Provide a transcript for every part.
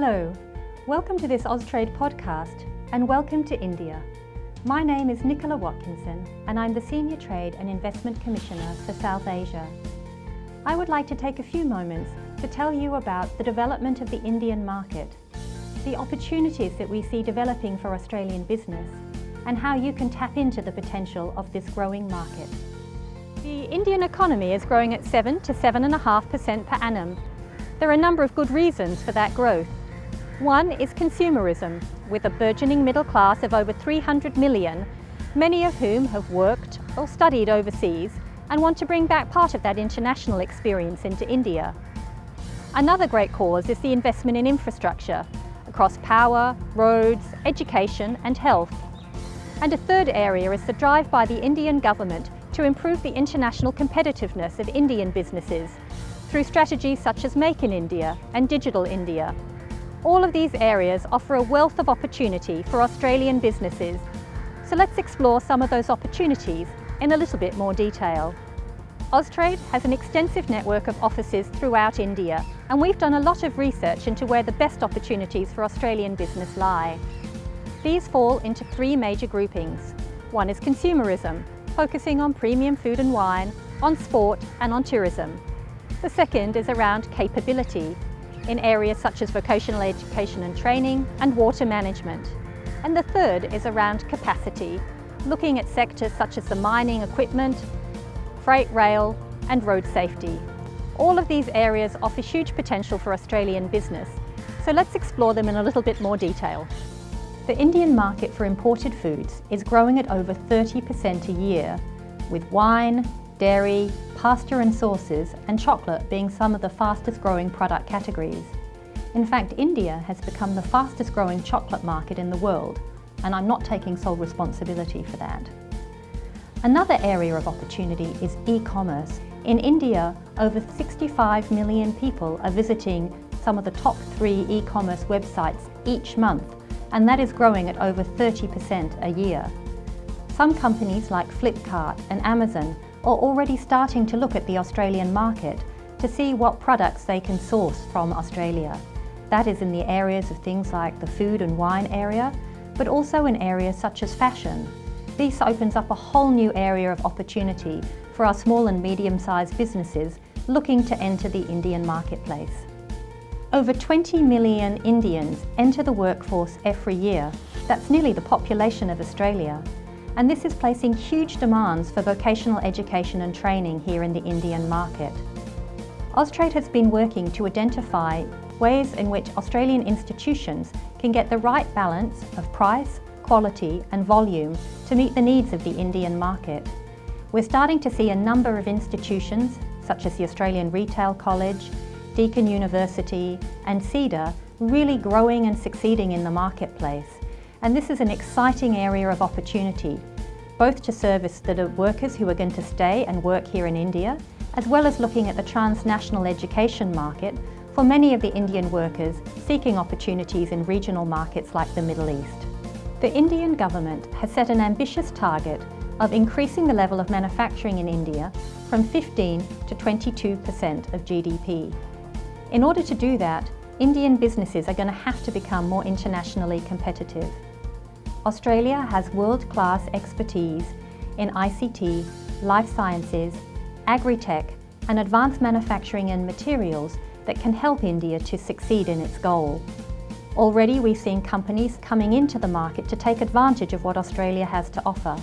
Hello, welcome to this Austrade podcast and welcome to India. My name is Nicola Watkinson and I'm the Senior Trade and Investment Commissioner for South Asia. I would like to take a few moments to tell you about the development of the Indian market, the opportunities that we see developing for Australian business and how you can tap into the potential of this growing market. The Indian economy is growing at 7 to 7.5% per annum. There are a number of good reasons for that growth. One is consumerism, with a burgeoning middle class of over 300 million, many of whom have worked or studied overseas and want to bring back part of that international experience into India. Another great cause is the investment in infrastructure across power, roads, education and health. And a third area is the drive by the Indian government to improve the international competitiveness of Indian businesses through strategies such as Make in India and Digital India, all of these areas offer a wealth of opportunity for Australian businesses. So let's explore some of those opportunities in a little bit more detail. Austrade has an extensive network of offices throughout India and we've done a lot of research into where the best opportunities for Australian business lie. These fall into three major groupings. One is consumerism, focusing on premium food and wine, on sport and on tourism. The second is around capability, in areas such as vocational education and training and water management. And the third is around capacity, looking at sectors such as the mining equipment, freight rail and road safety. All of these areas offer huge potential for Australian business, so let's explore them in a little bit more detail. The Indian market for imported foods is growing at over 30% a year, with wine, dairy, pasta and sauces, and chocolate being some of the fastest growing product categories. In fact, India has become the fastest growing chocolate market in the world, and I'm not taking sole responsibility for that. Another area of opportunity is e-commerce. In India, over 65 million people are visiting some of the top three e-commerce websites each month, and that is growing at over 30% a year. Some companies like Flipkart and Amazon are already starting to look at the Australian market to see what products they can source from Australia. That is in the areas of things like the food and wine area, but also in areas such as fashion. This opens up a whole new area of opportunity for our small and medium-sized businesses looking to enter the Indian marketplace. Over 20 million Indians enter the workforce every year. That's nearly the population of Australia and this is placing huge demands for vocational education and training here in the Indian market. Austrade has been working to identify ways in which Australian institutions can get the right balance of price, quality and volume to meet the needs of the Indian market. We're starting to see a number of institutions, such as the Australian Retail College, Deakin University and CEDA, really growing and succeeding in the marketplace and this is an exciting area of opportunity, both to service the workers who are going to stay and work here in India, as well as looking at the transnational education market for many of the Indian workers seeking opportunities in regional markets like the Middle East. The Indian government has set an ambitious target of increasing the level of manufacturing in India from 15 to 22% of GDP. In order to do that, Indian businesses are going to have to become more internationally competitive. Australia has world-class expertise in ICT, life sciences, agri-tech and advanced manufacturing and materials that can help India to succeed in its goal. Already we've seen companies coming into the market to take advantage of what Australia has to offer.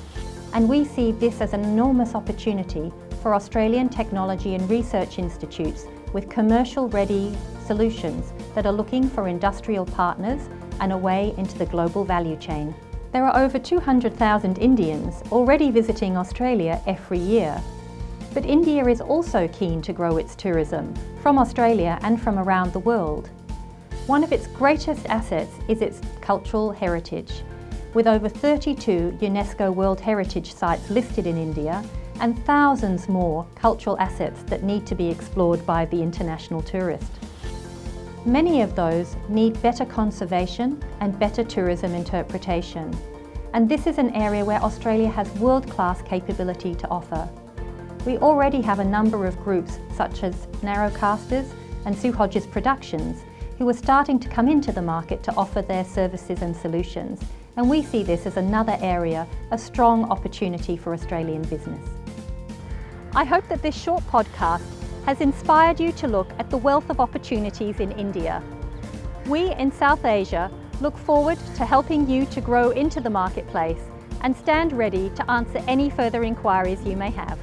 And we see this as an enormous opportunity for Australian technology and research institutes with commercial-ready solutions that are looking for industrial partners and a way into the global value chain. There are over 200,000 Indians already visiting Australia every year. But India is also keen to grow its tourism from Australia and from around the world. One of its greatest assets is its cultural heritage, with over 32 UNESCO World Heritage Sites listed in India and thousands more cultural assets that need to be explored by the international tourist. Many of those need better conservation and better tourism interpretation. And this is an area where Australia has world-class capability to offer. We already have a number of groups such as Narrowcasters and Sue Hodges Productions who are starting to come into the market to offer their services and solutions, and we see this as another area, a strong opportunity for Australian business. I hope that this short podcast has inspired you to look at the wealth of opportunities in India. We in South Asia look forward to helping you to grow into the marketplace and stand ready to answer any further inquiries you may have.